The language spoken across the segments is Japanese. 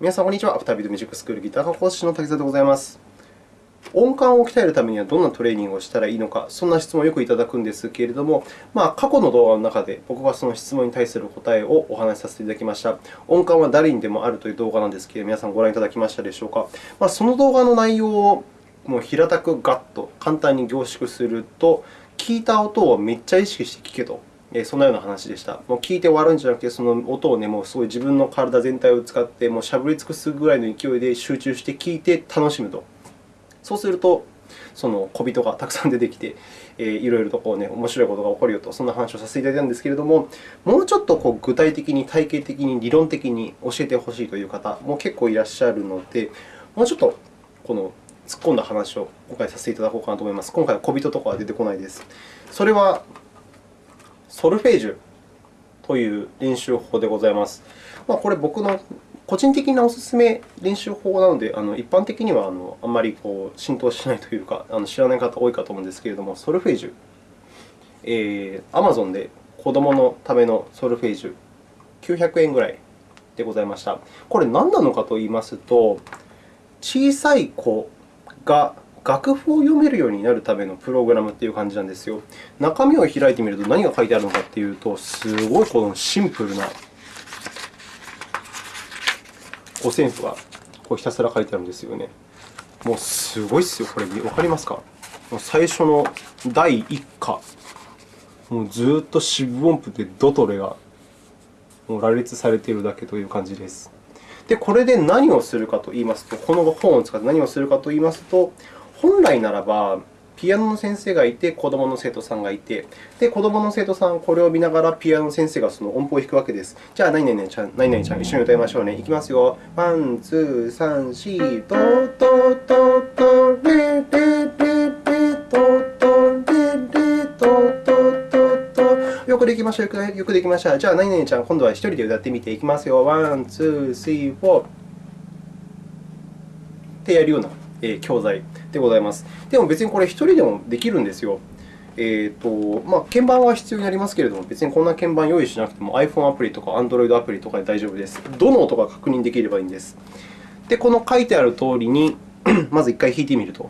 皆さん、こんにちは。アフタービートミュージックスクールギター科講師の滝沢でございます。音感を鍛えるためにはどんなトレーニングをしたらいいのか、そんな質問をよくいただくんですけれども、まあ、過去の動画の中で僕はその質問に対する答えをお話しさせていただきました。音感は誰にでもあるという動画なんですけれども、皆さんご覧いただきましたでしょうか。まあ、その動画の内容をもう平たくガッと簡単に凝縮すると、聞いた音をめっちゃ意識して聞けとそんなような話でした。もう聞いて終わるんじゃなくて、その音を、ね、もうすごい自分の体全体を使って、もうしゃぶり尽くすぐらいの勢いで集中して聞いて楽しむと。そうすると、その小人がたくさん出てきて、えー、いろいろとこう、ね、面白いことが起こるよと、そんな話をさせていただいたんですけれども、もうちょっとこう具体的に、体系的に、理論的に教えてほしいという方も結構いらっしゃるので、もうちょっとこの突っ込んだ話を今回させていただこうかなと思います。今回は小人とかは出てこないです。それはソルフェージュという練習法でございます。まあ、これ、僕の個人的なおすすめ練習法なので、あの一般的にはあのあんまりこう浸透しないというか、あの知らない方多いかと思うんですけれども、ソルフェージュ、えー、Amazon で子供のためのソルフェージュ、900円ぐらいでございました。これ、何なのかといいますと、小さい子が楽譜を読めるようになるためのプログラムという感じなんですよ。中身を開いてみると何が書いてあるのかというと、すごいこのシンプルな五線譜がこうひたすら書いてあるんですよね。もうすごいですよ、これ。わかりますか？最初の第1課、もうずっと四分音符でドとレがもう羅列されているだけという感じです。で、これで何をするかといいますと、この本を使って何をするかといいますと、本来ならば、ピアノの先生がいて、子供の生徒さんがいて、で、子供の生徒さんは、これを見ながらピアノの先生がその音符を弾くわけです。じゃあ、何々ちゃん、何々ちゃん、一緒に歌いましょうね。いきますよ。ワン、ツー、サン、シー、ド、ド、ド、ド、レ、レ、レ、レ、ド、ド、レ、レ、ド、ド、ド、ド。よくできました。よくできました。じゃあ、何々ちゃん、今度は一人で歌ってみていきますよ。 one, two, three, four。ってやるような教材でございます。でも別にこれ1人でもできるんですよ。えーとまあ、鍵盤は必要になりますけれども、別にこんな鍵盤用意しなくても iPhone アプリとか Android アプリとかで大丈夫です。どの音が確認できればいいんです。で、この書いてある通りに まず1回弾いてみると。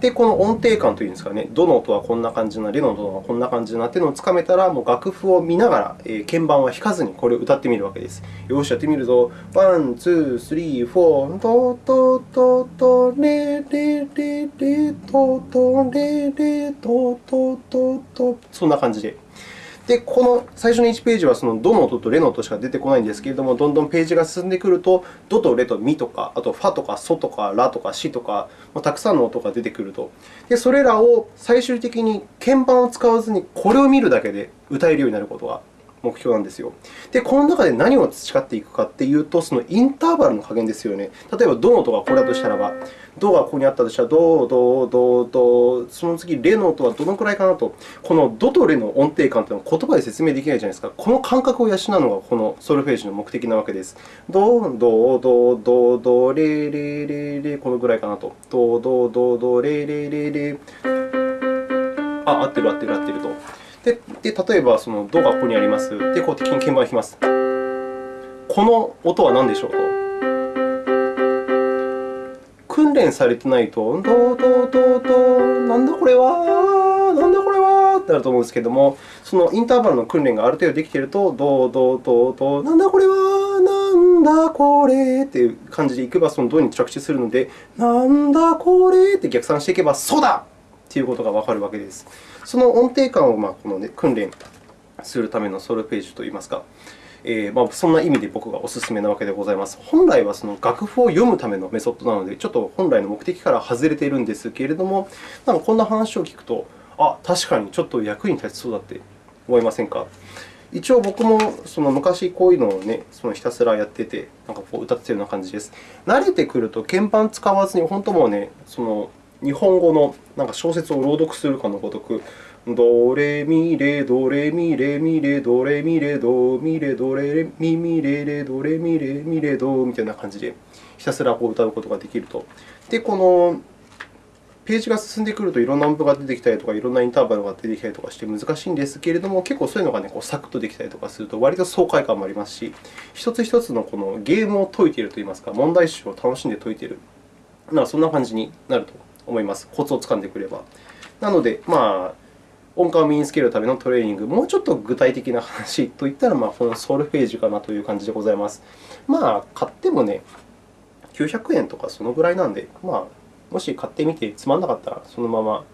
で、この音程感というんですかね、どの音はこんな感じな、レの音はこんな感じなというのをつかめたら、もう楽譜を見ながら、えー、鍵盤は弾かずにこれを歌ってみるわけです。よし、やってみるぞ。 one, two, three, four、ドドドドレレレレドドレレドドドドそんな感じで。で、この最初の1ページはそのドの音とレの音しか出てこないんですけれども、どんどんページが進んでくると、ドとレとミとか、あとファとかソとかラとかシとか、たくさんの音が出てくると。で、それらを最終的に鍵盤を使わずにこれを見るだけで歌えるようになることが目標なんですよ。で、この中で何を培っていくかというと、そのインターバルの加減ですよね。例えば、ドの音がこれだとしたらば、ドがここにあったとしたら、ド、ド、ド、ド、その次、レの音はどのくらいかなと。このドとレの音程感というのは言葉で説明できないじゃないですか。この感覚を養うのがこのソルフェージの目的なわけです。ド、ド、ド、ド、ド、レ、レ、レ、レ、このくらいかなと。ド、ド、ド、ド、レ、レ、レ、レ。あ、合ってる、合ってる、合ってると。でで例えば、そのドがここにあります。で、こう敵に鍵盤を弾きます。この音は何でしょうと。訓練されてないと、ドドドド、なんだこれは、なんだこれはってなると思うんですけれども、そのインターバルの訓練がある程度できていると、ドドドド、なんだこれは、なんだこれという感じでいけば、そのドに着地するので、なんだこれって逆算していけば、そうだということがわかるわけです。その音程感をまこの、ね、訓練するためのソルフェージュといいますか、え、ま、そんな意味で僕がお勧めなわけでございます。本来はその楽譜を読むためのメソッドなので、ちょっと本来の目的から外れているんですけれども、なんかこんな話を聞くと、あ、確かにちょっと役に立ちそうだって思いませんか？一応、僕もその昔こういうのを、ね、そのひたすらやってて、なんかこう歌っているような感じです。慣れてくると鍵盤使わずに、本当もうね、その日本語のなんか小説を朗読するかのごとく、ドレミレドレミレミレドレミレドミレドレミミレレドレミレミレドみたいな感じでひたすらこう歌うことができると。で、このページが進んでくるといろんな音符が出てきたりとか、いろんなインターバルが出てきたりとかして難しいんですけれども、結構そういうのが、ね、こうサクッとできたりとかすると、割と爽快感もありますし、一つ一つのこのゲームを解いているといいますか、問題集を楽しんで解いている、まあ、そんな感じになると思います。コツをつかんでくれば。なので、まあ、音感を身につけるためのトレーニング、もうちょっと具体的な話といったら、まあ、このソルフェージュかなという感じでございます。まあ、買ってもね、900円とかそのぐらいなんで、まあ、もし買ってみてつまんなかったら、そのまま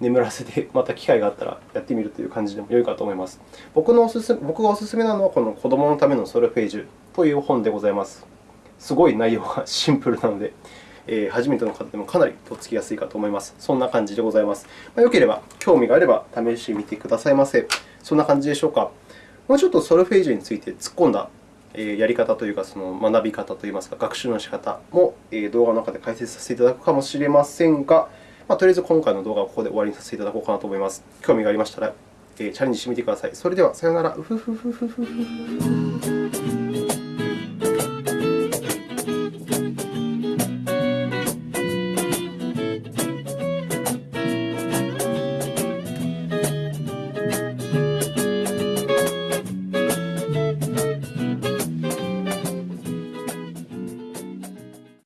眠らせて、また機会があったらやってみるという感じでも良いかと思います。僕のおすす僕がお勧めなのは、この子供のためのソルフェージュという本でございます。すごい内容がシンプルなので、えー、初めての方でもかなりとっつきやすいかと思います。そんな感じでございます。まあ、よければ、興味があれば試してみてくださいませ。そんな感じでしょうか。もうちょっとソルフェージュについて突っ込んだやり方というか、その学び方といいますか、学習の仕方も動画の中で解説させていただくかもしれませんが、まあ、とりあえず今回の動画はここで終わりにさせていただこうかなと思います。興味がありましたら、チャレンジしてみてください。それでは、さようなら。